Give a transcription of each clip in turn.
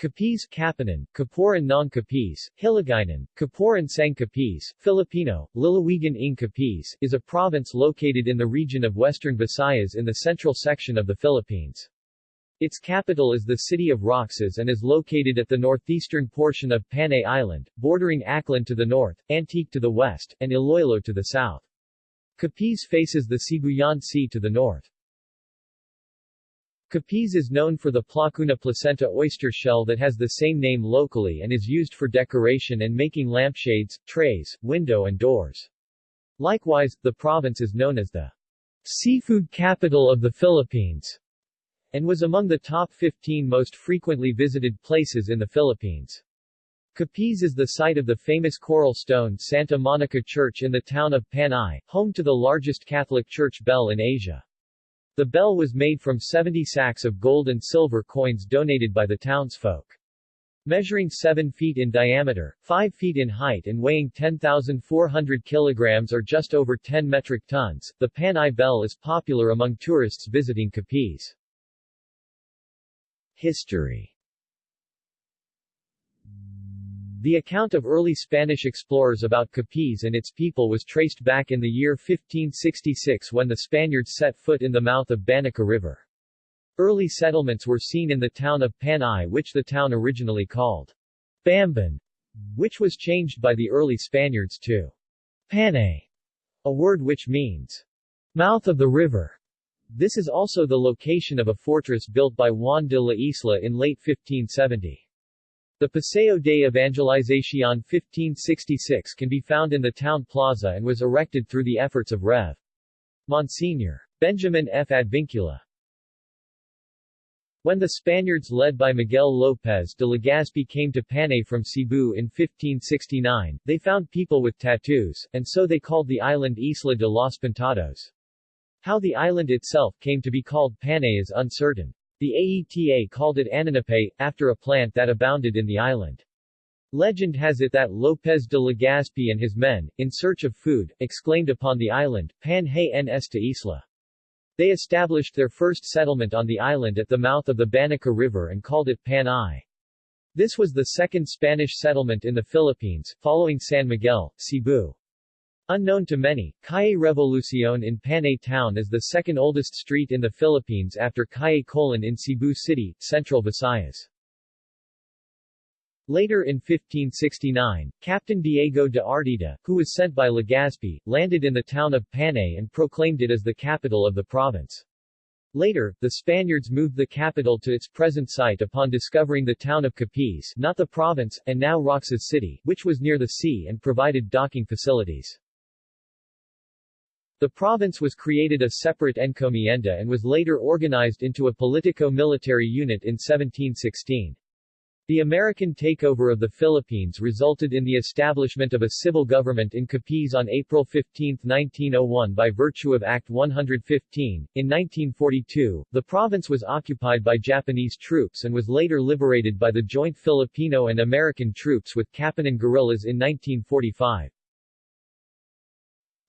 Capiz, Kapanan, Kaporan ng Capiz, Hiligaynon, Kaporan sang Capiz, Filipino, Lalawigan ng Capiz, is a province located in the region of Western Visayas in the central section of the Philippines. Its capital is the city of Roxas and is located at the northeastern portion of Panay Island, bordering Aklan to the north, Antique to the west, and Iloilo to the south. Capiz faces the Sibuyan Sea to the north. Capiz is known for the Placuna placenta oyster shell that has the same name locally and is used for decoration and making lampshades, trays, window and doors. Likewise, the province is known as the seafood capital of the Philippines and was among the top 15 most frequently visited places in the Philippines. Capiz is the site of the famous coral stone Santa Monica Church in the town of Panay, home to the largest Catholic church bell in Asia. The bell was made from 70 sacks of gold and silver coins donated by the townsfolk. Measuring 7 feet in diameter, 5 feet in height and weighing 10,400 kilograms or just over 10 metric tons, the Panay Bell is popular among tourists visiting Capiz. History the account of early Spanish explorers about Capiz and its people was traced back in the year 1566 when the Spaniards set foot in the mouth of Banica River. Early settlements were seen in the town of Panay which the town originally called Bamban, which was changed by the early Spaniards to Panay, a word which means mouth of the river. This is also the location of a fortress built by Juan de la Isla in late 1570. The Paseo de Evangelización 1566 can be found in the town plaza and was erected through the efforts of Rev. Monsignor. Benjamin F. Advincula. When the Spaniards led by Miguel López de Legazpi came to Panay from Cebu in 1569, they found people with tattoos, and so they called the island Isla de los Pintados. How the island itself came to be called Panay is uncertain. The AETA called it Ananape, after a plant that abounded in the island. Legend has it that López de Legazpi and his men, in search of food, exclaimed upon the island, Pan hay en esta isla. They established their first settlement on the island at the mouth of the Banica River and called it Panay. This was the second Spanish settlement in the Philippines, following San Miguel, Cebu. Unknown to many, Calle Revolucion in Panay Town is the second oldest street in the Philippines after Calle Colon in Cebu City, Central Visayas. Later in 1569, Captain Diego de Artieda, who was sent by Legazpi, landed in the town of Panay and proclaimed it as the capital of the province. Later, the Spaniards moved the capital to its present site upon discovering the town of Capiz not the province, and now Roxas City, which was near the sea and provided docking facilities. The province was created a separate encomienda and was later organized into a politico-military unit in 1716. The American takeover of the Philippines resulted in the establishment of a civil government in Capiz on April 15, 1901 by virtue of Act 115. In 1942, the province was occupied by Japanese troops and was later liberated by the joint Filipino and American troops with Kapanan guerrillas in 1945.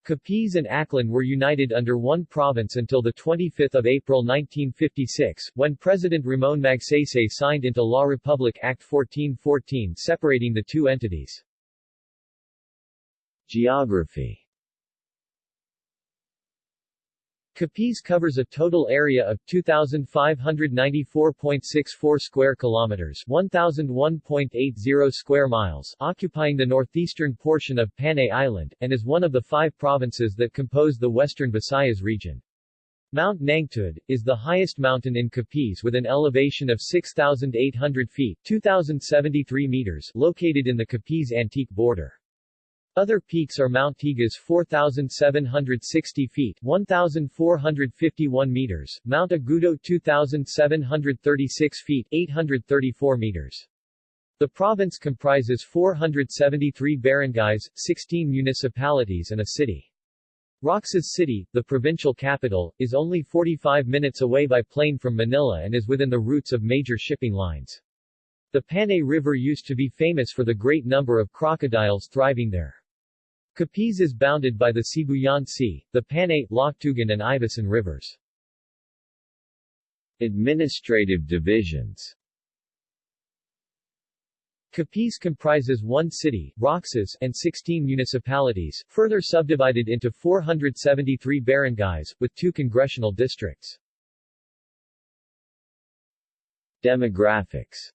Capiz and Aklan were united under one province until 25 April 1956, when President Ramon Magsaysay signed into law Republic Act 1414 separating the two entities. Geography Capiz covers a total area of 2594.64 square kilometers, 1001.80 square miles, occupying the northeastern portion of Panay Island and is one of the five provinces that compose the western Visayas region. Mount Nangtud is the highest mountain in Capiz with an elevation of 6,800 feet 2,073 meters located in the Capiz Antique border. Other peaks are Mount Tigas 4,760 feet 1,451 meters, Mount Agudo 2,736 feet 834 meters. The province comprises 473 barangays, 16 municipalities and a city. Roxas City, the provincial capital, is only 45 minutes away by plane from Manila and is within the routes of major shipping lines. The Panay River used to be famous for the great number of crocodiles thriving there. Capiz is bounded by the Sibuyan Sea, the Panay, Loctugan and Ivisan rivers. Administrative divisions Capiz comprises one city, Roxas, and 16 municipalities, further subdivided into 473 barangays, with two congressional districts. Demographics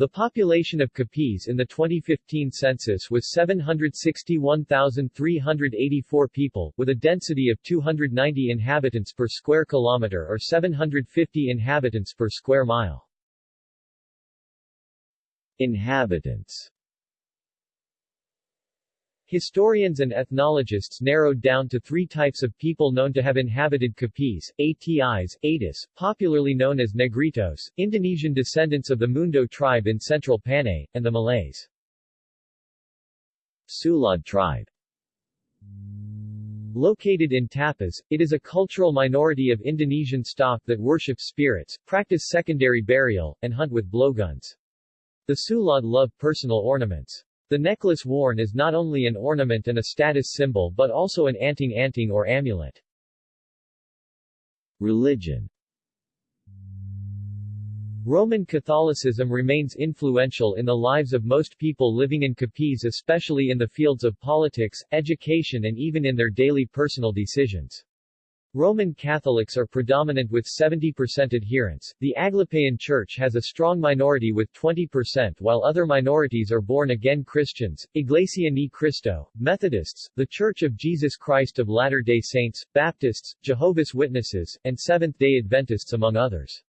the population of Capiz in the 2015 census was 761,384 people, with a density of 290 inhabitants per square kilometer or 750 inhabitants per square mile. Inhabitants Historians and ethnologists narrowed down to three types of people known to have inhabited Capiz, Atis, Atis, popularly known as Negritos, Indonesian descendants of the Mundo tribe in central Panay, and the Malays. Sulad tribe Located in Tapaz, it is a cultural minority of Indonesian stock that worship spirits, practice secondary burial, and hunt with blowguns. The Sulad love personal ornaments. The necklace worn is not only an ornament and a status symbol but also an anting-anting or amulet. Religion Roman Catholicism remains influential in the lives of most people living in Capiz especially in the fields of politics, education and even in their daily personal decisions. Roman Catholics are predominant with 70% adherents. The Aglipayan Church has a strong minority with 20% while other minorities are born-again Christians, Iglesia Ni Cristo, Methodists, The Church of Jesus Christ of Latter-day Saints, Baptists, Jehovah's Witnesses, and Seventh-day Adventists among others.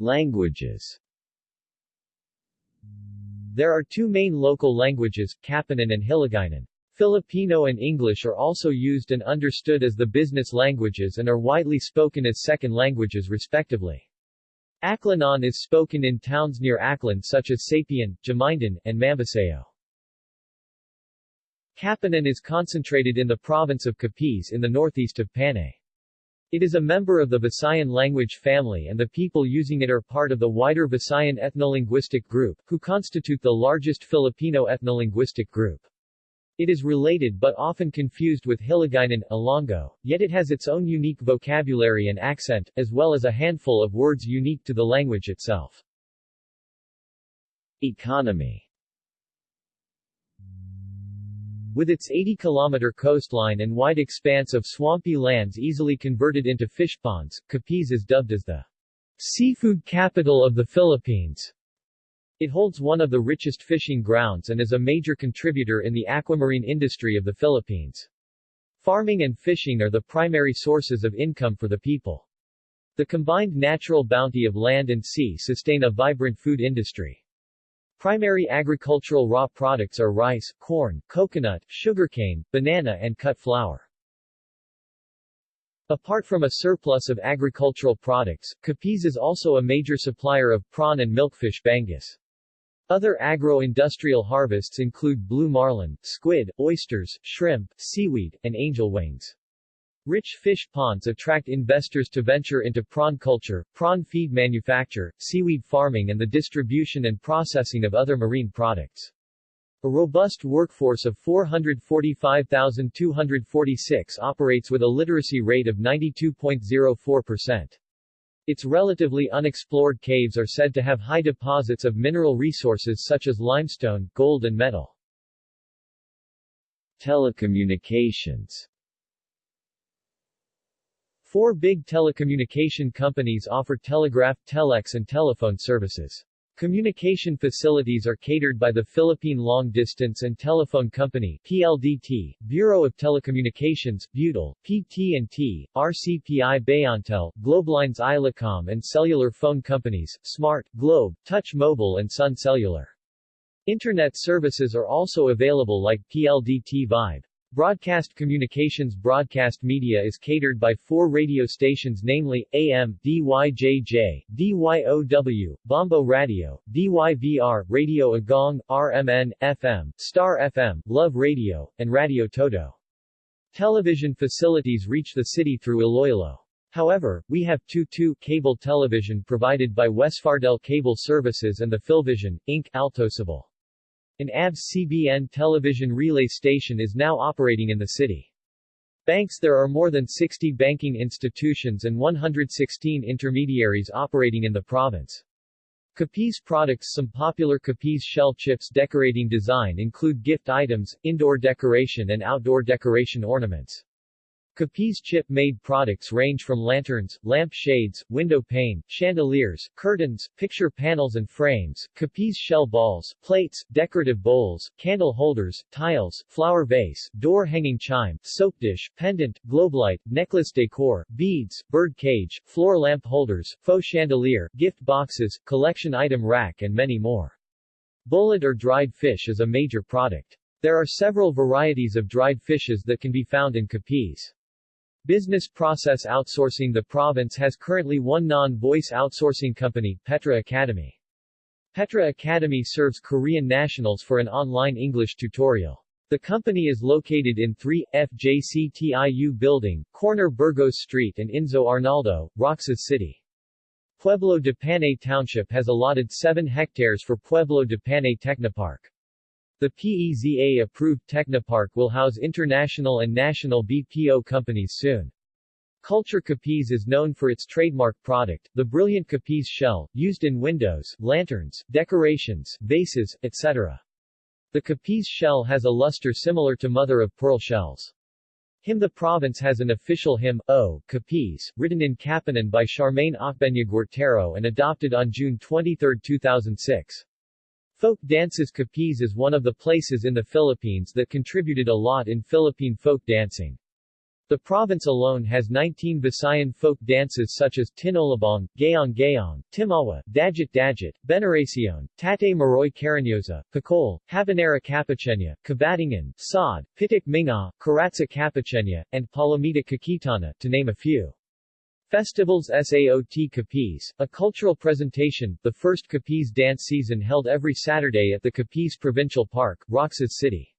Languages There are two main local languages, Kapanan and Hiligaynon. Filipino and English are also used and understood as the business languages and are widely spoken as second languages respectively. Aklanon is spoken in towns near Aklan such as Sapian, Jamindan, and Mambusao. Kapanan is concentrated in the province of Capiz in the northeast of Panay. It is a member of the Visayan language family and the people using it are part of the wider Visayan ethnolinguistic group, who constitute the largest Filipino ethnolinguistic group. It is related but often confused with Hiligaynon, Ilonggo, yet it has its own unique vocabulary and accent, as well as a handful of words unique to the language itself. Economy With its 80-kilometer coastline and wide expanse of swampy lands easily converted into fish ponds, Capiz is dubbed as the seafood capital of the Philippines. It holds one of the richest fishing grounds and is a major contributor in the aquamarine industry of the Philippines. Farming and fishing are the primary sources of income for the people. The combined natural bounty of land and sea sustain a vibrant food industry. Primary agricultural raw products are rice, corn, coconut, sugarcane, banana and cut flour. Apart from a surplus of agricultural products, Capiz is also a major supplier of prawn and milkfish bangus. Other agro-industrial harvests include blue marlin, squid, oysters, shrimp, seaweed, and angel wings. Rich fish ponds attract investors to venture into prawn culture, prawn feed manufacture, seaweed farming and the distribution and processing of other marine products. A robust workforce of 445,246 operates with a literacy rate of 92.04%. Its relatively unexplored caves are said to have high deposits of mineral resources such as limestone, gold and metal. Telecommunications Four big telecommunication companies offer telegraph, telex and telephone services. Communication facilities are catered by the Philippine Long Distance and Telephone Company PLDT, Bureau of Telecommunications, Butel, PT&T, RCPI Bayantel, Globelines Islacom and cellular phone companies, Smart, Globe, Touch Mobile and Sun Cellular. Internet services are also available like PLDT Vibe. Broadcast communications broadcast media is catered by four radio stations namely, AM, DYJJ, DYOW, Bombo Radio, DYVR, Radio Agong, RMN, FM, Star FM, Love Radio, and Radio Toto. Television facilities reach the city through Iloilo. However, we have 2-2 cable television provided by Westfardel Cable Services and the Philvision, Inc., Altosable. An ABS-CBN television relay station is now operating in the city. Banks There are more than 60 banking institutions and 116 intermediaries operating in the province. Capiz products Some popular Capiz shell chips decorating design include gift items, indoor decoration and outdoor decoration ornaments. Capiz chip-made products range from lanterns, lamp shades, window pane, chandeliers, curtains, picture panels and frames, Capiz shell balls, plates, decorative bowls, candle holders, tiles, flower vase, door hanging chime, soap dish, pendant, globelight, necklace decor, beads, bird cage, floor lamp holders, faux chandelier, gift boxes, collection item rack and many more. Bullet or dried fish is a major product. There are several varieties of dried fishes that can be found in Capiz. Business process outsourcing The province has currently one non-voice outsourcing company, Petra Academy. Petra Academy serves Korean nationals for an online English tutorial. The company is located in 3, FJCTIU Building, corner Burgos Street and Inzo Arnaldo, Roxas City. Pueblo de Panay Township has allotted 7 hectares for Pueblo de Panay Technopark. The PEZA-approved Technopark will house international and national BPO companies soon. Culture Capiz is known for its trademark product, the brilliant Capiz shell, used in windows, lanterns, decorations, vases, etc. The Capiz shell has a luster similar to mother-of-pearl shells. The province has an official hymn, O, Capiz, written in Kapanan by Charmaine Ocbeña and adopted on June 23, 2006. Folk dances Capiz is one of the places in the Philippines that contributed a lot in Philippine folk dancing. The province alone has 19 Visayan folk dances such as Tinolabong, Gayong Gayong, Timawa, Dajit Dajit, Beneracion, Tate Maroy Carinyosa, Pacol, Habanera Capuchenya, Kabatingan, Sod, Pitik Minga, Karatsa Capuchenya, and Palomita Kakitana, to name a few. Festivals SAOT Capiz, a cultural presentation, the first Capiz dance season held every Saturday at the Capiz Provincial Park, Roxas City.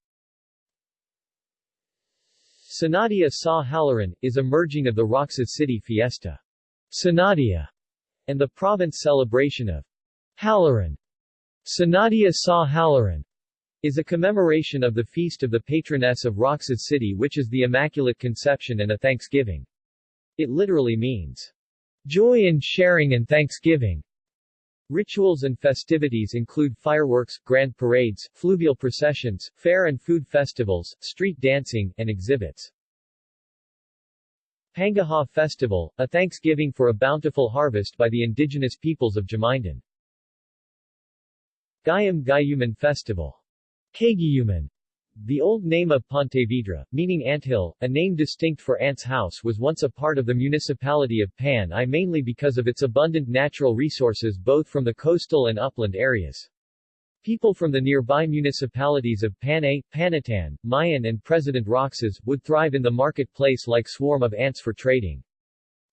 Sinadya sa Halaran, is a merging of the Roxas City Fiesta. Sinadya, and the province celebration of Halaran. Sinadya sa Halaran is a commemoration of the feast of the patroness of Roxas City which is the Immaculate Conception and a thanksgiving. It literally means, joy in sharing and thanksgiving. Rituals and festivities include fireworks, grand parades, fluvial processions, fair and food festivals, street dancing, and exhibits. Pangaha Festival, a thanksgiving for a bountiful harvest by the indigenous peoples of Jamindan. Gayam Gayuman Festival. Kagiyuman, the old name of Pontevedra, meaning anthill, a name distinct for Ant's House was once a part of the municipality of Panay mainly because of its abundant natural resources both from the coastal and upland areas. People from the nearby municipalities of Panay, Panitan, Maayon and President Roxas, would thrive in the marketplace like swarm of ants for trading.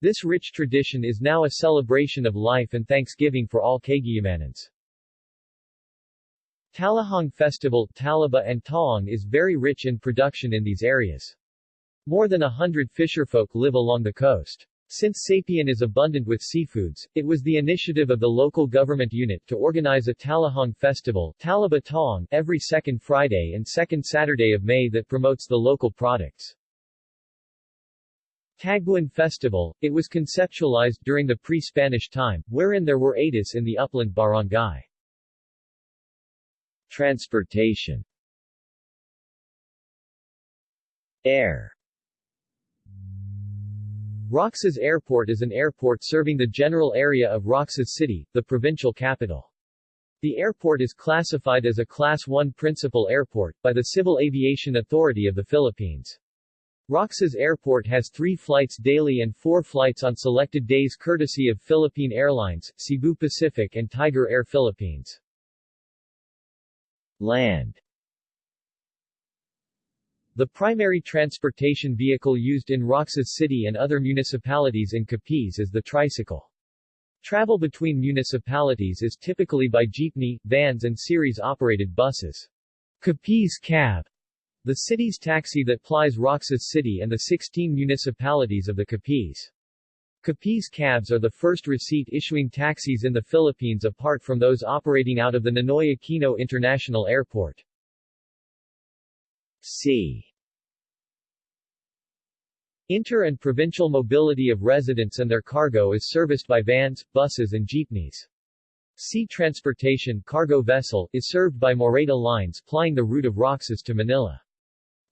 This rich tradition is now a celebration of life and thanksgiving for all Cagayamanans. Talahong Festival Talaba and Taong is very rich in production in these areas. More than a hundred fisherfolk live along the coast. Since Sapian is abundant with seafoods, it was the initiative of the local government unit to organize a Talahong festival Talaba Taong every second Friday and second Saturday of May that promotes the local products. Taguan Festival, it was conceptualized during the pre-Spanish time, wherein there were Atis in the upland barangay. Transportation Air Roxas Airport is an airport serving the general area of Roxas City, the provincial capital. The airport is classified as a Class 1 principal airport, by the Civil Aviation Authority of the Philippines. Roxas Airport has three flights daily and four flights on selected days courtesy of Philippine Airlines, Cebu Pacific and Tiger Air Philippines. Land The primary transportation vehicle used in Roxas City and other municipalities in Capiz is the tricycle. Travel between municipalities is typically by jeepney, vans and series-operated buses. Capiz Cab, the city's taxi that plies Roxas City and the 16 municipalities of the Capiz. Capiz cabs are the first receipt-issuing taxis in the Philippines apart from those operating out of the Ninoy Aquino International Airport. C. Inter- and provincial mobility of residents and their cargo is serviced by vans, buses and jeepneys. Sea transportation cargo vessel is served by Moreta Lines plying the route of Roxas to Manila.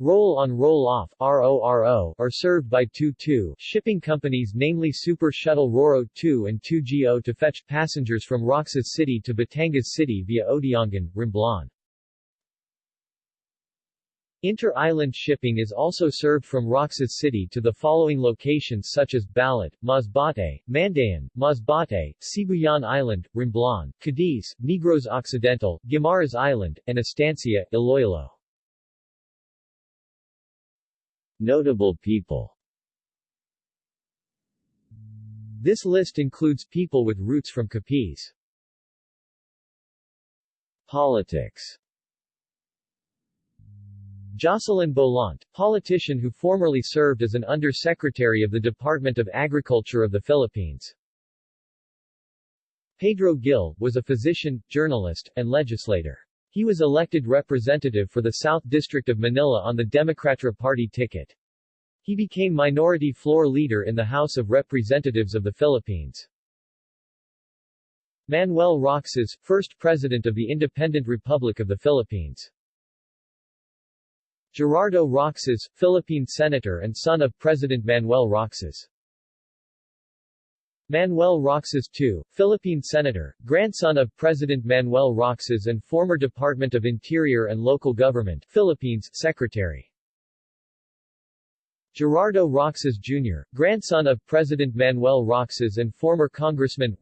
Roll-on roll-off are served by 2-2 shipping companies namely Super Shuttle Roro 2 and 2GO to fetch passengers from Roxas City to Batangas City via Odiongan, Romblon. Inter-island shipping is also served from Roxas City to the following locations such as Balat, Masbate, Mandaon, Masbate, Sibuyan Island, Romblon, Cadiz, Negros Occidental, Guimaras Island, and Estancia, Iloilo. Notable people This list includes people with roots from Capiz. Politics Jocelyn Bolante, politician who formerly served as an undersecretary of the Department of Agriculture of the Philippines. Pedro Gil, was a physician, journalist, and legislator. He was elected representative for the South District of Manila on the Democratra Party ticket. He became minority floor leader in the House of Representatives of the Philippines. Manuel Roxas, first President of the Independent Republic of the Philippines. Gerardo Roxas, Philippine Senator and son of President Manuel Roxas. Manuel Roxas II, Philippine Senator, grandson of President Manuel Roxas and former Department of Interior and Local Government Philippines Secretary. Gerardo Roxas Jr., grandson of President Manuel Roxas and former Congressman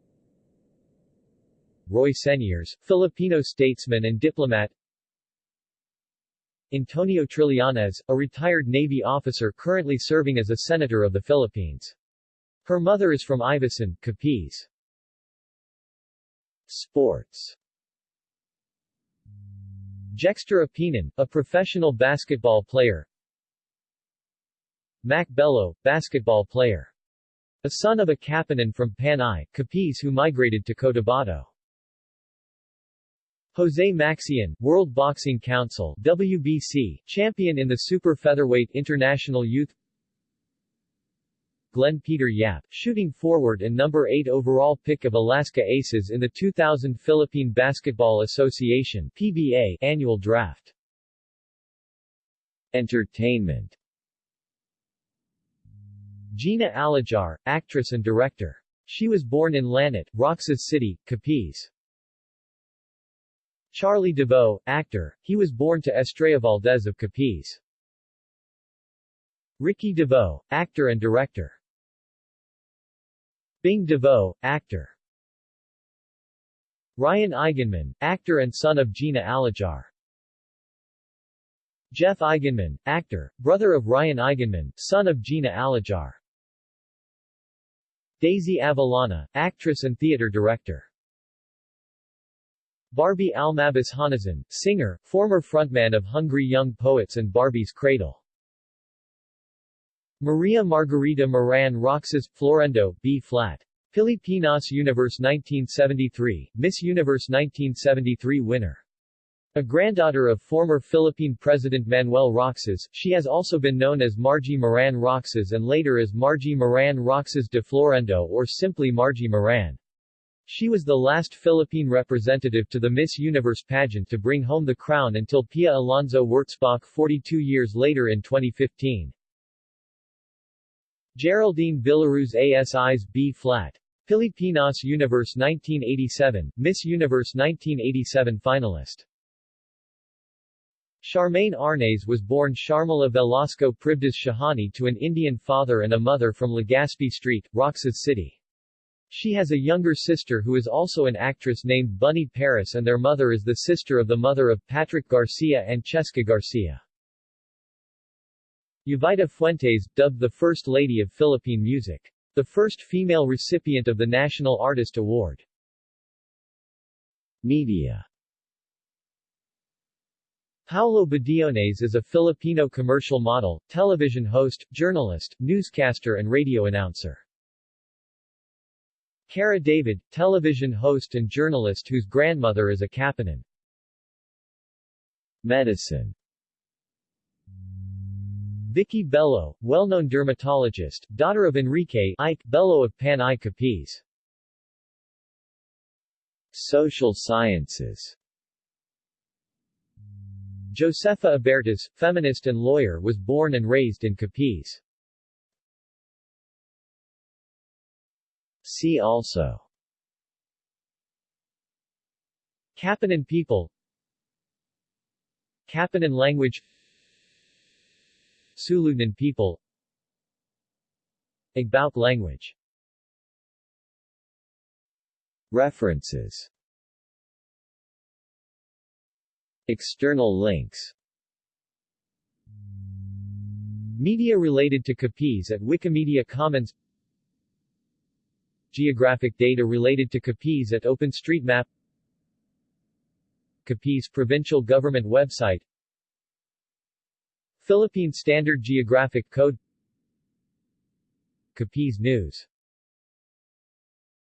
Roy Señeres, Filipino statesman and diplomat Antonio Trillanes, a retired Navy officer currently serving as a senator of the Philippines. Her mother is from Ivisan, Capiz. Sports Jexter Apinan, a professional basketball player Mac Belo, basketball player. A son of a Kapanan from Panay, Capiz who migrated to Cotabato. Jose Maxian, World Boxing Council WBC, champion in the super featherweight international youth Glenn Peter Yap, shooting forward and number 8 overall pick of Alaska Aces in the 2000 Philippine Basketball Association PBA annual draft. Entertainment Gina Alajar, actress and director. She was born in Lanat, Roxas City, Capiz. Charlie Davao, actor, he was born to Estrella Valdez of Capiz. Ricky Davao, actor and director. Bing Davao, actor. Ryan Eigenmann, actor and son of Gina Alajar. Jeff Eigenmann, actor, brother of Ryan Eigenmann, son of Gina Alajar. Daisy Avellana, actress and theater director. Barbie Almalbis Honasan, singer, former frontman of Hungry Young Poets and Barbie's Cradle. Maria Margarita Moran Roxas, Florendo, B-flat. Pilipinas Universe 1973, Miss Universe 1973 winner. A granddaughter of former Philippine President Manuel Roxas, she has also been known as Margie Moran Roxas and later as Margie Moran Roxas de Florendo or simply Margie Moran. She was the last Philippine representative to the Miss Universe pageant to bring home the crown until Pia Alonzo Wurtzbach 42 years later in 2015. Geraldine Villaruz Asis B-flat. Pilipinas Universe 1987, Miss Universe 1987 finalist. Sharmaine Arnaiz was born Sharmila Velasco Privdas Shahani to an Indian father and a mother from Legazpi Street, Roxas City. She has a younger sister who is also an actress named Bunny Paris and their mother is the sister of the mother of Patrick Garcia and Cheska Garcia. Jovita Fuentes, dubbed the First Lady of Philippine Music. The first female recipient of the National Artist Award. Media Paulo Bediones is a Filipino commercial model, television host, journalist, newscaster and radio announcer. Kara David, television host and journalist whose grandmother is a Kapanan. Medicine Vicky Belo, well-known dermatologist, daughter of Enrique Ike Belo of Panay Capiz. Social sciences Josefa Abiertas, feminist and lawyer was born and raised in Capiz. See also Kapanan people Kapanan language Suludnon people. Igbauk language. References. External links. Media related to Capiz at Wikimedia Commons. Geographic data related to Capiz at OpenStreetMap. Capiz Provincial Government website Philippine Standard Geographic Code. Capiz News